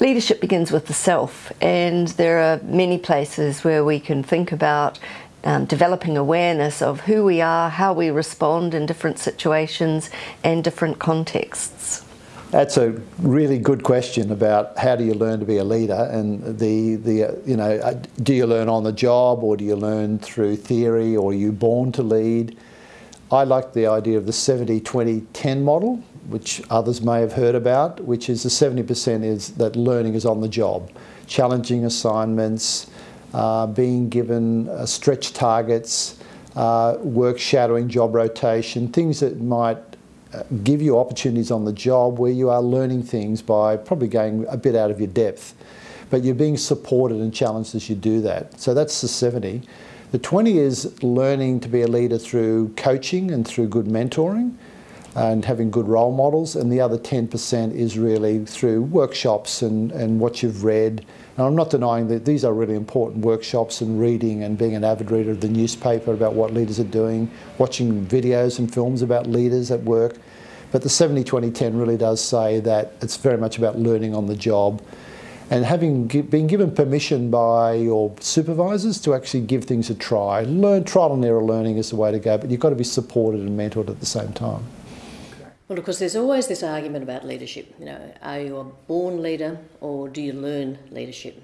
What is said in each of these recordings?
Leadership begins with the self, and there are many places where we can think about um, developing awareness of who we are, how we respond in different situations and different contexts. That's a really good question about how do you learn to be a leader, and the the uh, you know uh, do you learn on the job or do you learn through theory or are you born to lead? I like the idea of the 70-20-10 model, which others may have heard about, which is the 70% is that learning is on the job, challenging assignments, uh, being given uh, stretch targets, uh, work shadowing, job rotation, things that might give you opportunities on the job where you are learning things by probably going a bit out of your depth. But you're being supported and challenged as you do that. So that's the 70. The 20 is learning to be a leader through coaching and through good mentoring and having good role models. And the other 10% is really through workshops and, and what you've read. And I'm not denying that these are really important workshops and reading and being an avid reader of the newspaper about what leaders are doing, watching videos and films about leaders at work. But the 70 20 10 really does say that it's very much about learning on the job and having been given permission by your supervisors to actually give things a try. Learn, trial and error learning is the way to go, but you've got to be supported and mentored at the same time. Well, of course, there's always this argument about leadership. You know, are you a born leader or do you learn leadership?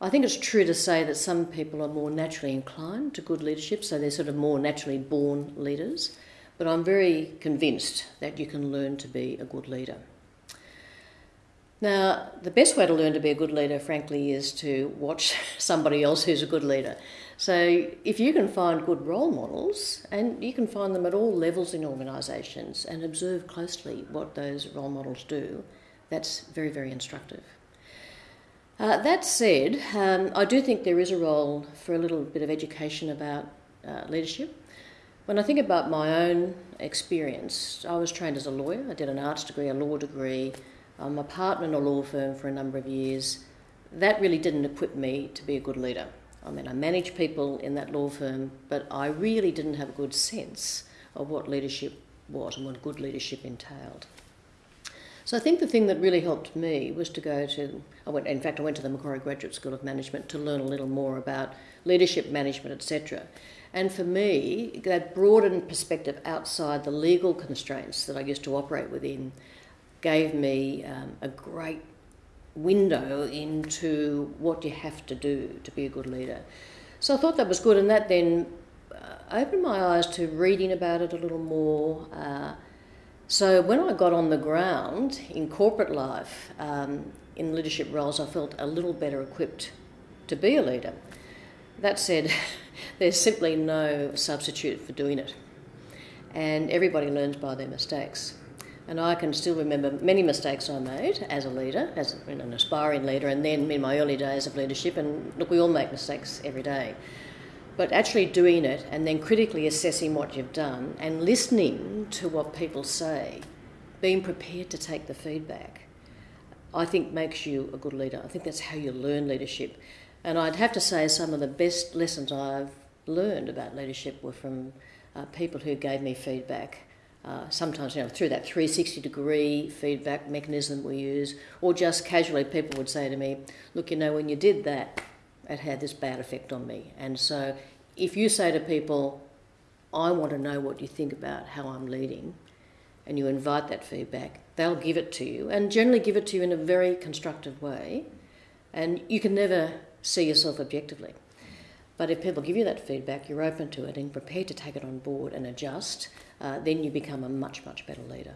I think it's true to say that some people are more naturally inclined to good leadership, so they're sort of more naturally born leaders. But I'm very convinced that you can learn to be a good leader. Now, the best way to learn to be a good leader, frankly, is to watch somebody else who's a good leader. So, if you can find good role models, and you can find them at all levels in organisations, and observe closely what those role models do, that's very, very instructive. Uh, that said, um, I do think there is a role for a little bit of education about uh, leadership. When I think about my own experience, I was trained as a lawyer. I did an arts degree, a law degree. I'm a partner in a law firm for a number of years. That really didn't equip me to be a good leader. I mean, I managed people in that law firm, but I really didn't have a good sense of what leadership was and what good leadership entailed. So I think the thing that really helped me was to go to, I went, in fact, I went to the Macquarie Graduate School of Management to learn a little more about leadership management, etc. And for me, that broadened perspective outside the legal constraints that I used to operate within gave me um, a great window into what you have to do to be a good leader. So I thought that was good, and that then uh, opened my eyes to reading about it a little more. Uh, so when I got on the ground in corporate life, um, in leadership roles, I felt a little better equipped to be a leader. That said, there's simply no substitute for doing it. And everybody learns by their mistakes. And I can still remember many mistakes I made as a leader, as an aspiring leader, and then in my early days of leadership. And look, we all make mistakes every day. But actually doing it and then critically assessing what you've done and listening to what people say, being prepared to take the feedback, I think makes you a good leader. I think that's how you learn leadership. And I'd have to say some of the best lessons I've learned about leadership were from uh, people who gave me feedback uh, sometimes you know through that 360 degree feedback mechanism we use, or just casually people would say to me, "Look, you know, when you did that, it had this bad effect on me." And so, if you say to people, "I want to know what you think about how I'm leading," and you invite that feedback, they'll give it to you, and generally give it to you in a very constructive way, and you can never see yourself objectively. But if people give you that feedback, you're open to it and prepared to take it on board and adjust, uh, then you become a much, much better leader.